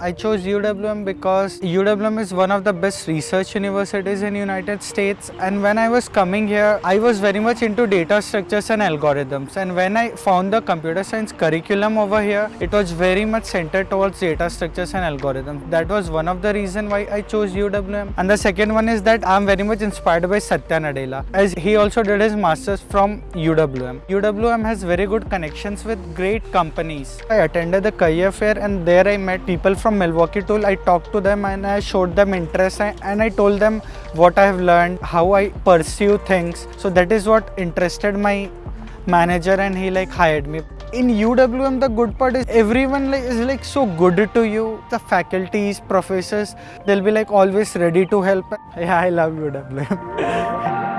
I chose UWM because UWM is one of the best research universities in United States and when I was coming here I was very much into data structures and algorithms and when I found the computer science curriculum over here it was very much centered towards data structures and algorithms. That was one of the reason why I chose UWM and the second one is that I'm very much inspired by Satya Nadella as he also did his masters from UWM. UWM has very good connections with great companies. I attended the career fair and there I met people from Milwaukee Tool. I talked to them and I showed them interest and I told them what I have learned, how I pursue things. So that is what interested my manager and he like hired me. In UWM the good part is everyone like, is like so good to you. The faculties, professors, they'll be like always ready to help. Yeah, I love UWM.